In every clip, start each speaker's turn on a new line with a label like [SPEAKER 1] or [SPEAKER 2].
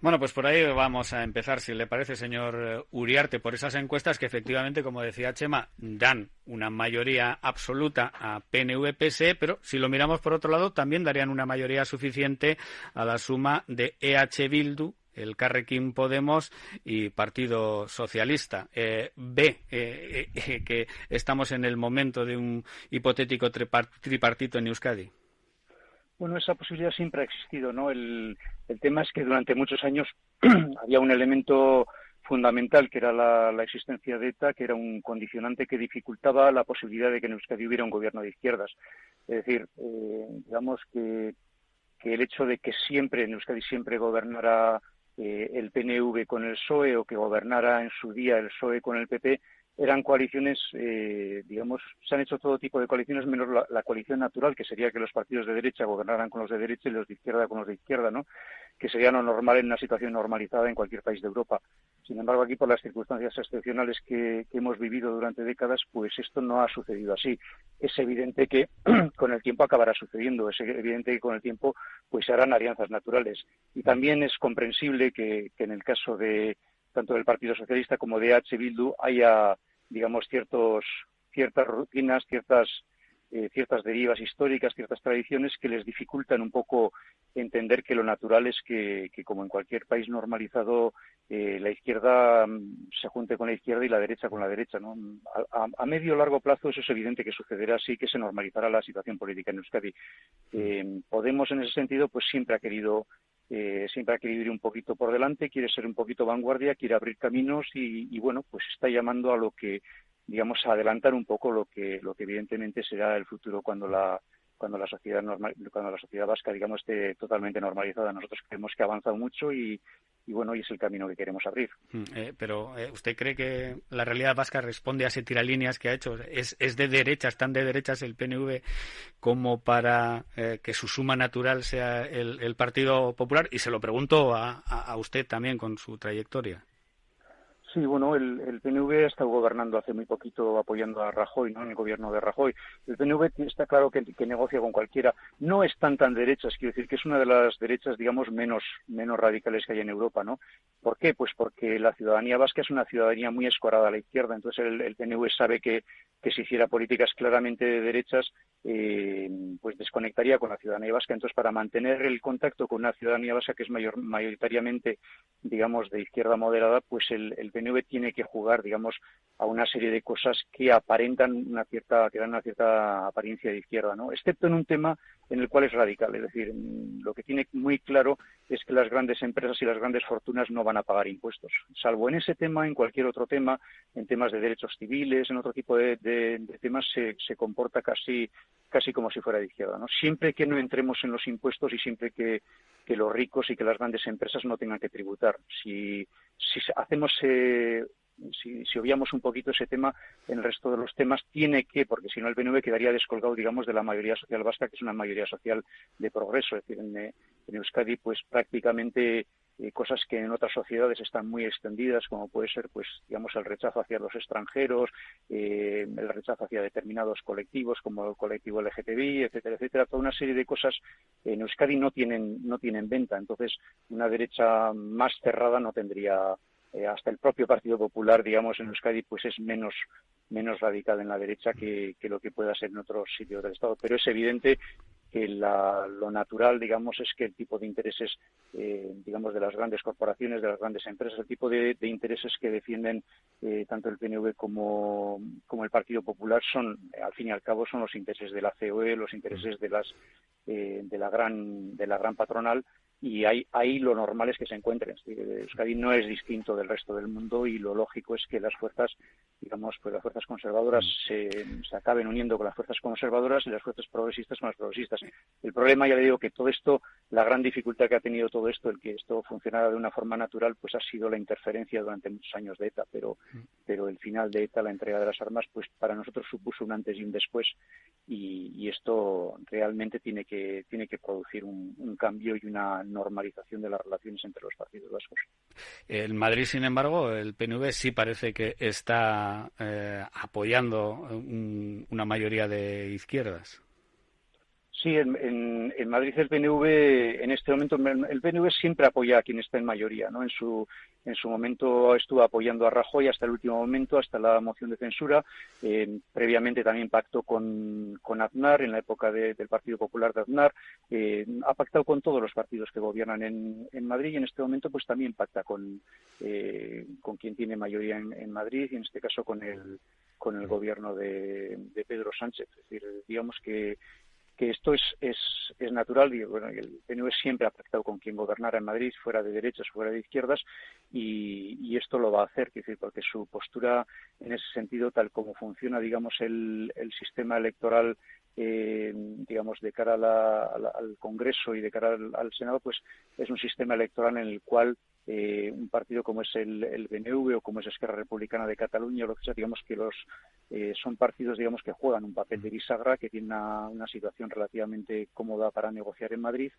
[SPEAKER 1] Bueno, pues por ahí vamos a empezar, si le parece, señor Uriarte, por esas encuestas que efectivamente, como decía Chema, dan una mayoría absoluta a PNV-PSE, pero si lo miramos por otro lado, también darían una mayoría suficiente a la suma de EH Bildu, el Carrequín Podemos y Partido Socialista. Eh, ve eh, eh, que estamos en el momento de un hipotético tripartito en Euskadi.
[SPEAKER 2] Bueno, esa posibilidad siempre ha existido, ¿no? El, tema es que durante muchos años había un elemento fundamental que era la, existencia de ETA, que era un condicionante que dificultaba la posibilidad de que en Euskadi hubiera un gobierno de izquierdas. Es decir, digamos que, que el hecho de que siempre en Euskadi siempre gobernara eh, el PNV con el PSOE o que gobernara en su día el PSOE con el PP, eran coaliciones, eh, digamos, se han hecho todo tipo de coaliciones menos la, coalición natural, que sería que los partidos de derecha gobernaran con los de derecha y los de izquierda con los de izquierda, ¿no? Que sería lo normal en una situación normalizada en cualquier país de Europa. Sin embargo, aquí por las circunstancias excepcionales que, hemos vivido durante décadas, pues esto no ha sucedido así. Es evidente que con el tiempo acabará sucediendo, es evidente que con el tiempo pues se harán alianzas naturales. Y también es comprensible que, en el caso de tanto del Partido Socialista como de H. Bildu haya, digamos, ciertos, ciertas rutinas, ciertas eh, ciertas derivas históricas, ciertas tradiciones que les dificultan un poco entender que lo natural es que, como en cualquier país normalizado, eh, la izquierda mm, se junte con la izquierda y la derecha con la derecha. ¿no? A, medio o largo plazo eso es evidente que sucederá así, que se normalizará la situación política en Euskadi. Eh, Podemos, en ese sentido, pues siempre ha querido siempre ha querido ir un poquito por delante, quiere ser un poquito vanguardia, quiere abrir caminos y, y, bueno, pues está llamando a lo que digamos, adelantar un poco lo que, lo que evidentemente será el futuro cuando la, cuando la sociedad normal, cuando la sociedad vasca digamos esté totalmente normalizada. Nosotros creemos que ha avanzado mucho y, y bueno y es el camino que queremos abrir.
[SPEAKER 1] Mm, eh, pero eh, usted cree que la realidad vasca responde a ese tiralíneas que ha hecho es, es de derechas tan de derechas el PNV como para eh, que su suma natural sea el, el, Partido Popular y se lo pregunto a, a usted también con su trayectoria
[SPEAKER 2] Sí, bueno, el, el, PNV ha estado gobernando hace muy poquito apoyando a Rajoy, ¿no? En el gobierno de Rajoy. El PNV está claro que, negocia con cualquiera. No están tan derechas, quiero decir que es una de las derechas, digamos, menos, menos radicales que hay en Europa, ¿no? ¿Por qué? Pues porque la ciudadanía vasca es una ciudadanía muy escorada a la izquierda. Entonces el, el PNV sabe que, que si hiciera políticas claramente de derechas, eh, pues desconectaría con la ciudadanía vasca. Entonces, para mantener el contacto con una ciudadanía vasca que es mayor, mayoritariamente, digamos, de izquierda moderada, pues el, tiene que jugar, digamos, a una serie de cosas que aparentan una cierta, que dan una cierta apariencia de izquierda, ¿no? Excepto en un tema en el cual es radical, es decir, lo que tiene muy claro es que las grandes empresas y las grandes fortunas no van a pagar impuestos, salvo en ese tema, en cualquier otro tema, en temas de derechos civiles, en otro tipo de, temas se, se comporta casi casi como si fuera de izquierda. ¿no? Siempre que no entremos en los impuestos y siempre que, los ricos y que las grandes empresas no tengan que tributar. Si, si hacemos eh, si, si, obviamos un poquito ese tema, en el resto de los temas tiene que, porque si no el PNV quedaría descolgado, digamos, de la mayoría social vasca, que es una mayoría social de progreso. Es decir, en, en Euskadi, pues prácticamente eh, cosas que en otras sociedades están muy extendidas, como puede ser, pues, digamos, el rechazo hacia los extranjeros, eh, el rechazo hacia determinados colectivos, como el colectivo LGTBI, etcétera, etcétera. Toda una serie de cosas en Euskadi no tienen, no tienen venta. Entonces, una derecha más cerrada no tendría eh, hasta el propio Partido Popular, digamos, en Euskadi, pues es menos menos radical en la derecha que, que, lo que pueda ser en otros sitios del Estado. Pero es evidente que lo natural, digamos, es que el tipo de intereses, eh, digamos, de las grandes corporaciones, de las grandes empresas, el tipo de, intereses que defienden eh, tanto el PNV como, como, el Partido Popular son, al fin y al cabo, son los intereses de la COE, los intereses de las eh, de la gran de la gran patronal y ahí, ahí lo normal es que se encuentren. Euskadi no es distinto del resto del mundo y lo lógico es que las fuerzas, digamos, pues las fuerzas conservadoras mm. se, se acaben uniendo con las fuerzas conservadoras y las fuerzas progresistas con las progresistas. El problema, ya le digo, que todo esto, la gran dificultad que ha tenido todo esto, el que esto funcionara de una forma natural, pues ha sido la interferencia durante muchos años de ETA, pero, mm. pero el final de ETA, la entrega de las armas, pues para nosotros supuso un antes y un después y, y esto realmente tiene que, tiene que producir un, un cambio y una normalización de las relaciones entre los partidos vascos.
[SPEAKER 1] En Madrid, sin embargo, el PNV sí parece que está eh, apoyando una mayoría de izquierdas.
[SPEAKER 2] Sí, en, en, Madrid el PNV, en este momento, el PNV siempre apoya a quien está en mayoría, ¿no? En su, en su momento estuvo apoyando a Rajoy hasta el último momento, hasta la moción de censura. Eh, previamente también pactó con, con Aznar, en la época del Partido Popular de Aznar. Eh, ha pactado con todos los partidos que gobiernan en, en Madrid y en este momento pues también pacta con, eh, con quien tiene mayoría en, en Madrid y en este caso con el, con el gobierno de, de Pedro Sánchez. Es decir, digamos que que esto es, es, es natural y bueno, el PNV siempre ha pactado con quien gobernara en Madrid, fuera de derechas, fuera de izquierdas, y, esto lo va a hacer, decir, porque su postura en ese sentido, tal como funciona, digamos, el, el sistema electoral eh, digamos, de cara al Congreso y de cara al, Senado, pues es un sistema electoral en el cual eh, un partido como es el, el, BNV o como es Esquerra Republicana de Cataluña lo que sea, digamos que los eh, son partidos, digamos, que juegan un papel de bisagra, que tienen una situación relativamente cómoda para negociar en Madrid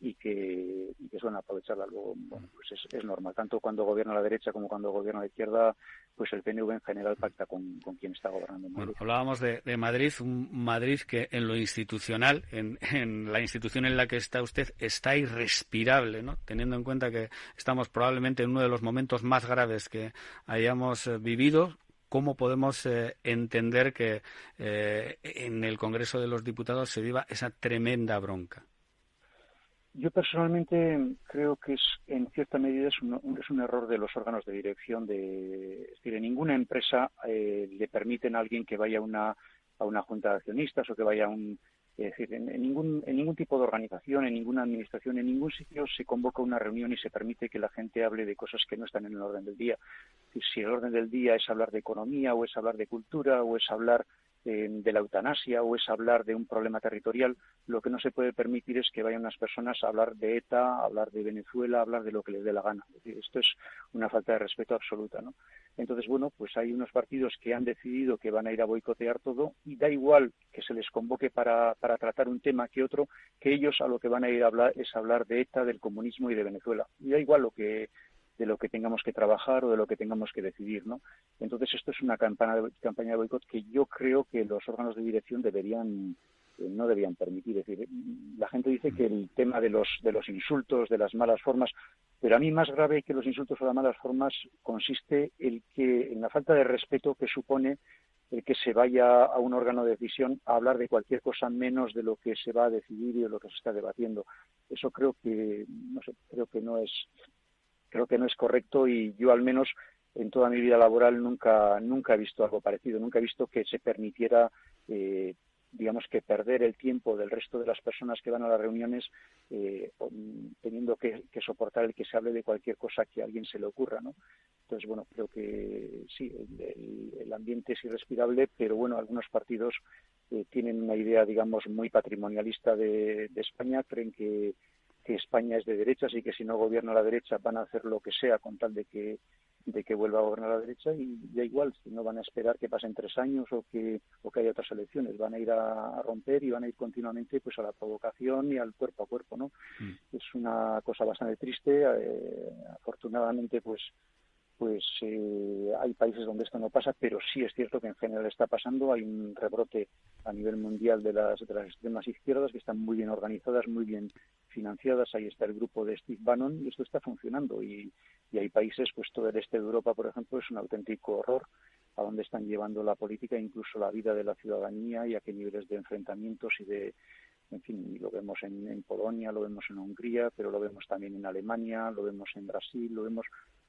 [SPEAKER 2] y que, y que suelen aprovecharla luego bueno pues es, es, normal tanto cuando gobierna la derecha como cuando gobierna la izquierda pues el PNV en general pacta con, con quien está gobernando
[SPEAKER 1] Madrid. Bueno, hablábamos de, de, Madrid un Madrid que en lo institucional en, en, la institución en la que está usted está irrespirable no teniendo en cuenta que estamos probablemente en uno de los momentos más graves que hayamos eh, vivido ¿Cómo podemos eh, entender que eh, en el Congreso de los Diputados se viva esa tremenda bronca?
[SPEAKER 2] Yo personalmente creo que es, en cierta medida es un, es un error de los órganos de dirección. De, es decir, en ninguna empresa eh, le permiten a alguien que vaya una, a una junta de accionistas o que vaya a un. En, ningún, en ningún tipo de organización, en ninguna administración, en ningún sitio se convoca una reunión y se permite que la gente hable de cosas que no están en el orden del día. Si el orden del día es hablar de economía o es hablar de cultura o es hablar eh, de la eutanasia o es hablar de un problema territorial, lo que no se puede permitir es que vayan unas personas a hablar de ETA, a hablar de Venezuela, a hablar de lo que les dé la gana. Esto es una falta de respeto absoluta. ¿no? Entonces, bueno, pues hay unos partidos que han decidido que van a ir a boicotear todo y da igual que se les convoque para, para tratar un tema que otro, que ellos a lo que van a ir a hablar es hablar de ETA, del comunismo y de Venezuela. Y da igual lo que de lo que tengamos que trabajar o de lo que tengamos que decidir, ¿no? Entonces esto es una campaña de, campaña de boicot que yo creo que los órganos de dirección deberían eh, no debían permitir. Es decir, la gente dice que el tema de los de los insultos, de las malas formas, pero a mí más grave que los insultos o las malas formas consiste el que en la falta de respeto que supone el que se vaya a un órgano de decisión a hablar de cualquier cosa menos de lo que se va a decidir y de lo que se está debatiendo. Eso creo que no sé, creo que no es creo que no es correcto y yo al menos en toda mi vida laboral nunca nunca he visto algo parecido nunca he visto que se permitiera eh, digamos que perder el tiempo del resto de las personas que van a las reuniones eh, teniendo que, soportar el que se hable de cualquier cosa que a alguien se le ocurra no entonces bueno creo que sí el, el ambiente es irrespirable pero bueno algunos partidos eh, tienen una idea digamos muy patrimonialista de, de España creen que que España es de derechas y que si no gobierna la derecha van a hacer lo que sea con tal de que de que vuelva a gobernar la derecha y da igual, si no van a esperar que pasen tres años o que, o que haya otras elecciones, van a ir a, a romper y van a ir continuamente pues a la provocación y al cuerpo a cuerpo, ¿no? Mm. Es una cosa bastante triste, eh, afortunadamente pues pues eh, hay países donde esto no pasa, pero sí es cierto que en general está pasando. Hay un rebrote a nivel mundial de las, de las extremas izquierdas que están muy bien organizadas, muy bien financiadas. Ahí está el grupo de Steve Bannon y esto está funcionando. Y, hay países, pues todo el este de Europa, por ejemplo, es un auténtico horror a dónde están llevando la política, incluso la vida de la ciudadanía y a qué niveles de enfrentamientos y de, en fin, lo vemos en, en, Polonia, lo vemos en Hungría, pero lo vemos también en Alemania, lo vemos en Brasil, lo vemos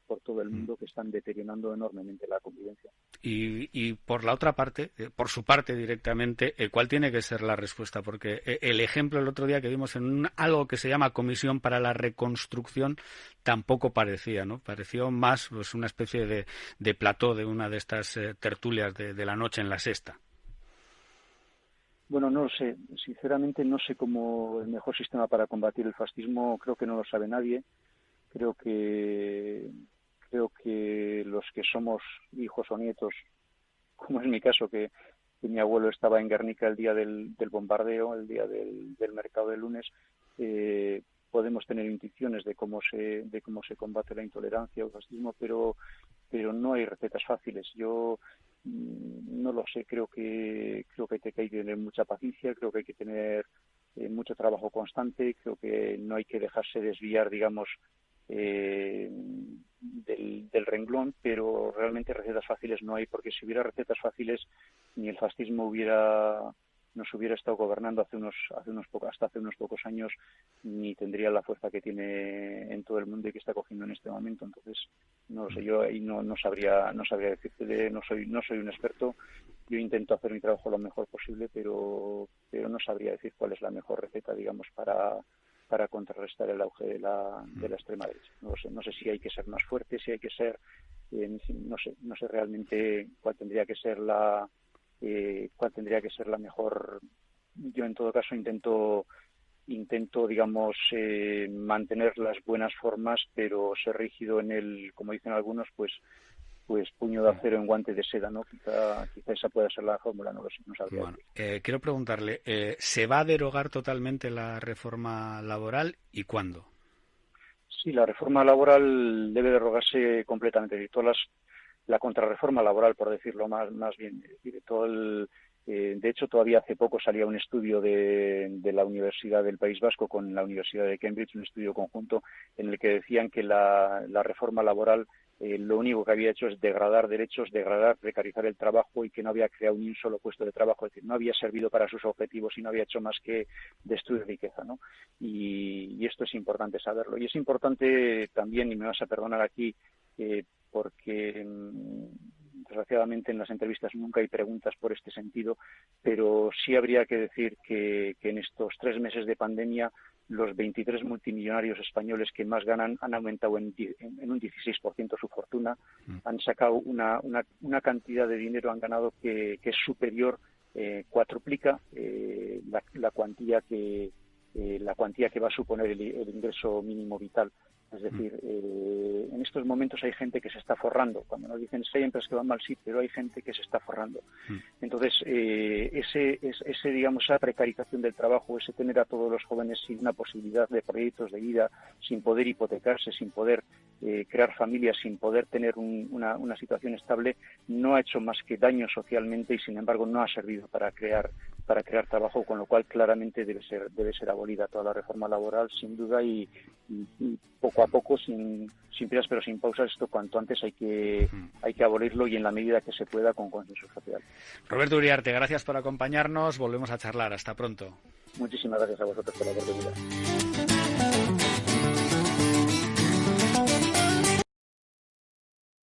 [SPEAKER 2] por todo el mm. mundo que están deteriorando enormemente la convivencia.
[SPEAKER 1] Y, y por la otra parte, eh, por su parte directamente, eh, ¿cuál tiene que ser la respuesta? Porque eh, el ejemplo el otro día que vimos en un, algo que se llama Comisión para la Reconstrucción tampoco parecía, ¿no? Pareció más pues, una especie de, de plató de una de estas tertulias de, de la noche en la sexta.
[SPEAKER 2] Bueno, no lo sé. Sinceramente no sé cómo el mejor sistema para combatir el fascismo, creo que no lo sabe nadie. Creo que creo que los que somos hijos o nietos, como es mi caso, que, mi abuelo estaba en Guernica el día del, del bombardeo, el día del, del mercado de lunes, eh, podemos tener intuiciones de cómo se de cómo se combate la intolerancia o el fascismo, pero pero no hay recetas fáciles. Yo mm, no lo sé, creo que creo que hay que tener mucha paciencia, creo que hay que tener eh, mucho trabajo constante. Creo que no hay que dejarse desviar, digamos, eh, del, del, renglón, pero realmente recetas fáciles no hay, porque si hubiera recetas fáciles, ni el fascismo hubiera nos hubiera estado gobernando hace unos, hace unos hasta hace unos pocos años, ni tendría la fuerza que tiene en todo el mundo y que está cogiendo en este momento. Entonces, no lo sé, yo ahí no, no sabría, no sabría decirte, no soy, no soy un experto. Yo intento hacer mi trabajo lo mejor posible, pero, pero no sabría decir cuál es la mejor receta, digamos, para, para contrarrestar el auge de la, de la extrema derecha. No sé, no sé si hay que ser más fuerte, si hay que ser, eh, no sé, no sé realmente cuál tendría que ser la, eh, cuál tendría que ser la mejor. Yo en todo caso intento intento digamos eh, mantener las buenas formas pero ser rígido en el como dicen algunos pues pues puño de acero en guante de seda, ¿no? Quizá, quizá esa pueda ser la fórmula, no lo sé, no sabría. Bueno,
[SPEAKER 1] eh, quiero preguntarle, eh, ¿se va a derogar totalmente la reforma laboral y cuándo?
[SPEAKER 2] Sí, la reforma laboral debe derogarse completamente. Todas las, la contrarreforma laboral, por decirlo más, más bien, todo el, eh, de hecho, todavía hace poco salía un estudio de, la Universidad del País Vasco con la Universidad de Cambridge, un estudio conjunto en el que decían que la, reforma laboral eh, lo único que había hecho es degradar derechos, degradar, precarizar el trabajo y que no había creado ni un solo puesto de trabajo, es decir, no había servido para sus objetivos y no había hecho más que destruir riqueza, ¿no? Y, esto es importante saberlo. Y es importante también, y me vas a perdonar aquí, eh, porque mm, desgraciadamente en las entrevistas nunca hay preguntas por este sentido, pero sí habría que decir que, en estos tres meses de pandemia los 23 multimillonarios españoles que más ganan han aumentado en, un 16% su fortuna, mm. han sacado una, una, cantidad de dinero, han ganado que, es superior, eh, cuatroplica eh, la, cuantía que eh, la cuantía que va a suponer el ingreso mínimo vital es decir, eh, en estos momentos hay gente que se está forrando. Cuando nos dicen hay empresas que van mal, sí, pero hay gente que se está forrando. Mm. Entonces, eh, ese, ese, digamos, esa precarización del trabajo, ese tener a todos los jóvenes sin una posibilidad de proyectos de vida, sin poder hipotecarse, sin poder eh, crear familias, sin poder tener una, una situación estable, no ha hecho más que daño socialmente y, sin embargo, no ha servido para crear para crear trabajo, con lo cual claramente debe ser debe ser abolida toda la reforma laboral, sin duda, y, poco a poco, sin, sin prisas pero sin pausas, esto cuanto antes hay que, hay que abolirlo y en la medida que se pueda con consenso social.
[SPEAKER 1] Roberto Uriarte, gracias por acompañarnos. Volvemos a charlar. Hasta pronto.
[SPEAKER 2] Muchísimas gracias a vosotros por la oportunidad.